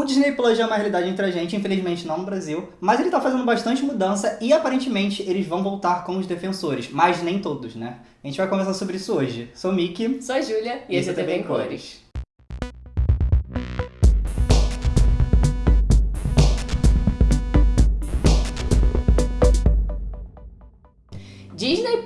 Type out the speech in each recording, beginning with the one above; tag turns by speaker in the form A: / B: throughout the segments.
A: O Disney Plus já é uma realidade entre a gente, infelizmente não no Brasil, mas ele tá fazendo bastante mudança e aparentemente eles vão voltar com os defensores, mas nem todos, né? A gente vai conversar sobre isso hoje. Sou o Mickey.
B: Sou a Júlia e, esse é TV em Cores. Disney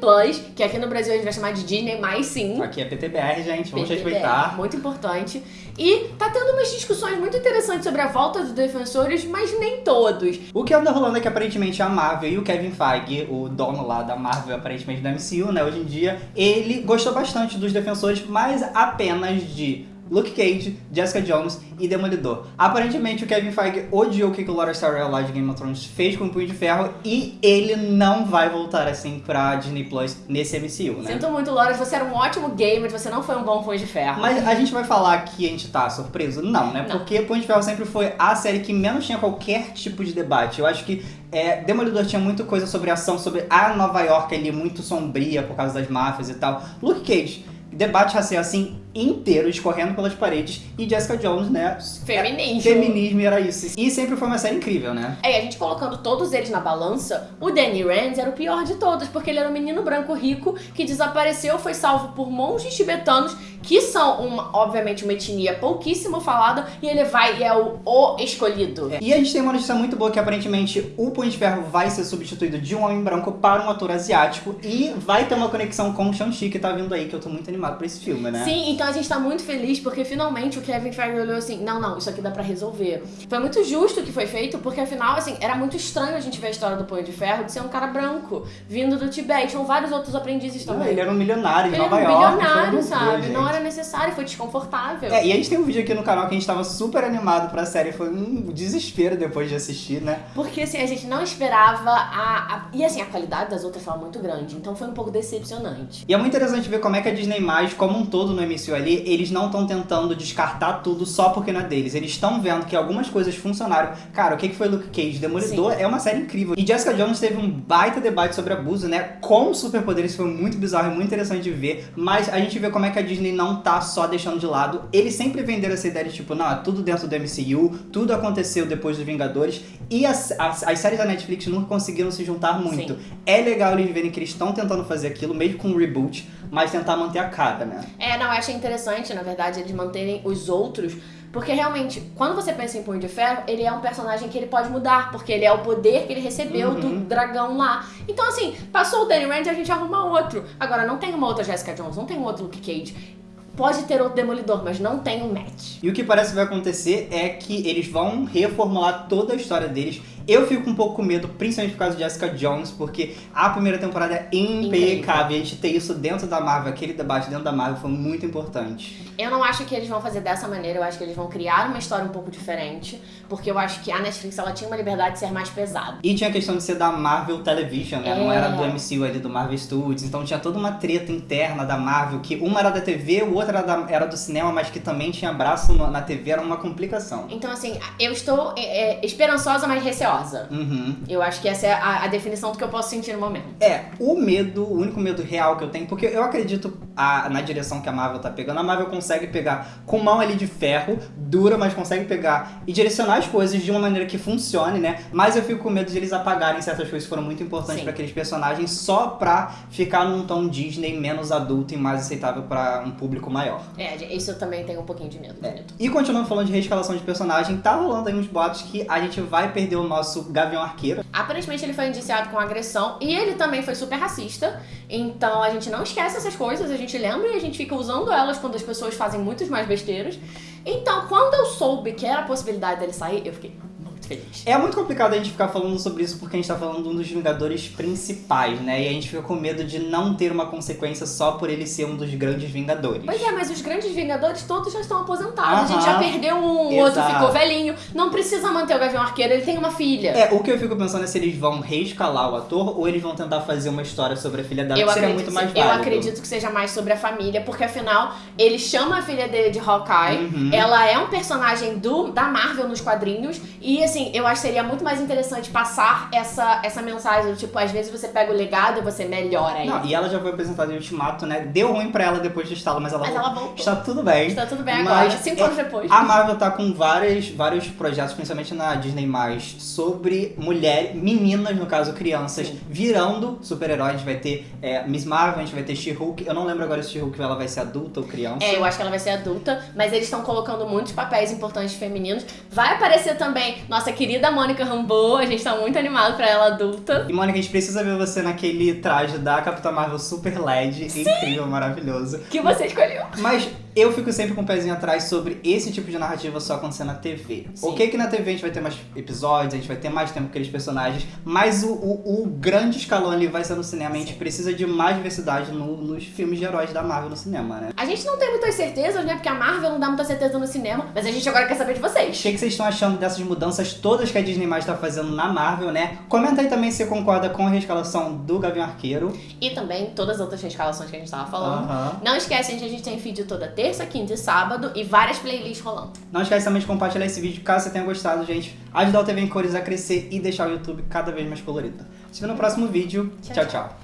B: Plus, que aqui no Brasil a gente vai chamar de Disney mais sim.
A: Aqui é PTBR, gente, vamos
B: PTBR,
A: respeitar.
B: Muito importante. E tá tendo umas discussões muito interessantes sobre a volta dos defensores, mas nem todos.
A: O que anda rolando é que aparentemente a Marvel e o Kevin Feige, o dono lá da Marvel, aparentemente da MCU, né, hoje em dia, ele gostou bastante dos defensores, mas apenas de Luke Cage, Jessica Jones e Demolidor. Aparentemente o Kevin Feige odiou o que o Laura Starrell lá de Game of Thrones fez com o Punho de Ferro e ele não vai voltar assim pra Disney Plus nesse MCU, né?
B: Sinto muito, Laura, você era um ótimo gamer, você não foi um bom Punho de Ferro.
A: Mas a gente vai falar que a gente tá surpreso? Não, né?
B: Não.
A: Porque Punho de Ferro sempre foi a série que menos tinha qualquer tipo de debate. Eu acho que é, Demolidor tinha muita coisa sobre ação, sobre a Nova York ali, muito sombria por causa das máfias e tal. Luke Cage, debate racial assim inteiro, escorrendo pelas paredes, e Jessica Jones, né?
B: Feminismo.
A: Feminismo era isso. E sempre foi uma série incrível, né?
B: É, e a gente colocando todos eles na balança, o Danny Rand era o pior de todos, porque ele era um menino branco rico que desapareceu, foi salvo por monges tibetanos, que são, uma, obviamente, uma etnia pouquíssimo falada, e ele vai e é o, o escolhido.
A: É. E a gente tem uma notícia muito boa que aparentemente o Punho de Ferro vai ser substituído de um homem branco para um ator asiático e vai ter uma conexão com o Shang-Chi que tá vindo aí, que eu tô muito animado pra esse filme, né?
B: Sim, então a gente tá muito feliz porque finalmente o Kevin Feige olhou assim, não, não, isso aqui dá pra resolver. Foi muito justo o que foi feito, porque afinal, assim, era muito estranho a gente ver a história do Punho de Ferro de ser um cara branco, vindo do Tibete, tinham vários outros aprendizes também.
A: Ele era um milionário de
B: Ele
A: Nova
B: era um
A: York.
B: bilionário,
A: foi um
B: sabe?
A: orgulho,
B: não era necessário, foi desconfortável.
A: É, e a gente tem um vídeo aqui no canal que a gente tava super animado pra série. Foi um desespero depois de assistir, né?
B: Porque assim, a gente não esperava a, a- E assim, a qualidade das outras foi muito grande, então foi um pouco decepcionante.
A: E é muito interessante ver como é que a Disney+, como um todo no MCU ali, eles não estão tentando descartar tudo só porque não é deles. Eles estão vendo que algumas coisas funcionaram. Cara, o que que foi Luke Cage? Demolidor é uma série incrível. E Jessica Jones teve um baita debate sobre abuso, né? Com superpoderes, foi muito bizarro e muito interessante de ver. Mas a gente vê como é que a Disney não tá só deixando de lado. Eles sempre venderam essa ideia de tipo, não, é tudo dentro do MCU, tudo aconteceu depois dos Vingadores. E as, as, as séries da Netflix nunca conseguiram se juntar muito.
B: Sim.
A: É legal eles verem que eles estão tentando fazer aquilo, mesmo com um reboot, mas tentar manter a cara, né?
B: É, não, eu achei interessante, na verdade, eles manterem os outros. Porque realmente, quando você pensa em Punho de Ferro, ele é um personagem que ele pode mudar, porque ele é o poder que ele recebeu
A: Uhum.
B: do dragão lá. Então, assim, passou o Danny Rand e a gente arruma outro. Agora, não tem uma outra Jessica Jones, não tem um outro Luke Cage. Pode ter outro Demolidor, mas não tem um match.
A: E o que parece que vai acontecer é que eles vão reformular toda a história deles. Eu fico um pouco com medo, principalmente por causa de Jessica Jones, porque a primeira temporada é impecável. E a gente ter isso dentro da Marvel, aquele debate dentro da Marvel foi muito importante.
B: Eu não acho que eles vão fazer dessa maneira, eu acho que eles vão criar uma história um pouco diferente, porque eu acho que a Netflix ela tinha uma liberdade de ser mais pesada.
A: E tinha a questão de ser da Marvel Television, né? Não
B: É.
A: era do MCU ali, do Marvel Studios. Então tinha toda uma treta interna da Marvel, que uma era da TV, o outro era, da- era do cinema, mas que também tinha braço no- na TV, era uma complicação.
B: Então, assim, eu estou é, é, esperançosa, mas receosa.
A: Uhum.
B: Eu acho que essa é a, a definição do que eu posso sentir no momento.
A: É, o medo, o único medo real que eu tenho, porque eu acredito a- na direção que a Marvel tá pegando, a Marvel consegue pegar com mão ali de ferro, dura, mas consegue pegar e direcionar as coisas de uma maneira que funcione, né? Mas eu fico com medo de eles apagarem certas coisas que foram muito importantes pra aqueles personagens só pra ficar num tom Disney menos adulto e mais aceitável pra um público maior.
B: É, isso eu também tenho um pouquinho de medo.
A: É. E continuando falando de reescalação de personagem, tá rolando aí uns boatos que a gente vai perder o nosso Gavião Arqueiro.
B: Aparentemente ele foi indiciado com agressão e ele também foi super racista. Então a gente não esquece essas coisas, a gente lembra e a gente fica usando elas quando as pessoas fazem muitas mais besteiras. Então, quando eu soube que era a possibilidade dele sair, eu fiquei muito feliz.
A: É muito complicado a gente ficar falando sobre isso porque a gente tá falando de um dos Vingadores principais, né? E a gente fica com medo de não ter uma consequência só por ele ser um dos grandes Vingadores.
B: Pois é, mas os grandes Vingadores todos já estão aposentados. A gente
A: Aham.
B: já perdeu um, o outro ficou velhinho. Não precisa manter o Gavião Arqueiro, ele tem uma filha.
A: É, o que eu fico pensando é se eles vão reescalar o ator ou eles vão tentar fazer uma história sobre a filha dela,
B: Eu
A: que seria muito mais
B: eu
A: válido.
B: acredito que seja mais sobre a família, porque afinal ele chama a filha dele de Hawkeye.
A: Uhum.
B: Ela é um personagem do, da Marvel nos quadrinhos. E assim, assim, eu acho que seria muito mais interessante passar essa, essa mensagem do tipo, às vezes você pega o legado e você melhora ele.
A: Não, e ela já foi apresentada em Ultimato, né? Deu ruim pra ela depois do estalo, mas ela,
B: Mas ela voltou.
A: está tudo bem.
B: Está tudo bem agora, cinco
A: é-
B: anos depois.
A: A Marvel tá com várias, vários projetos, principalmente na Disney+, sobre mulheres, meninas, no caso, crianças,
B: Sim.
A: virando super-heróis. A gente vai ter é, Miss Marvel, a gente vai ter She-Hulk. Eu não lembro agora se She-Hulk ela vai ser adulta ou criança.
B: É, eu acho que ela vai ser adulta, mas eles estão colocando muitos papéis importantes femininos. Vai aparecer também nossa querida Mônica Rambeau, a gente tá muito animado pra ela adulta.
A: E Mônica, a gente precisa ver você naquele traje da Capitã Marvel Super LED, incrível, maravilhoso.
B: Que você escolheu.
A: Mas eu fico sempre com o pezinho atrás sobre esse tipo de narrativa só acontecer na TV.
B: Sim.
A: Ok que na TV a gente vai ter mais episódios, a gente vai ter mais tempo com aqueles personagens, mas o, o, o grande escalão ali vai ser no cinema. A gente precisa de mais diversidade no- nos filmes de heróis da Marvel no cinema, né?
B: A gente não tem muitas certezas, né? Porque a Marvel não dá muita certeza no cinema, mas a gente agora quer saber de
A: O
B: vocês.
A: que, que vocês estão achando dessas mudanças todas que a Disney mais tá fazendo na Marvel, né? Comenta aí também se você concorda com a reescalação do Gavião Arqueiro.
B: E também todas as outras escalações que a gente tava falando.
A: Aham.
B: Não esquece, gente, a gente tem vídeo toda terça, quinta e sábado e várias playlists rolando.
A: Não esquece também de compartilhar esse vídeo caso você tenha gostado, gente. Ajudar o TV em Cores a crescer e deixar o YouTube cada vez mais colorido. Se vê no próximo vídeo. Tchau.
B: tchau.
A: tchau.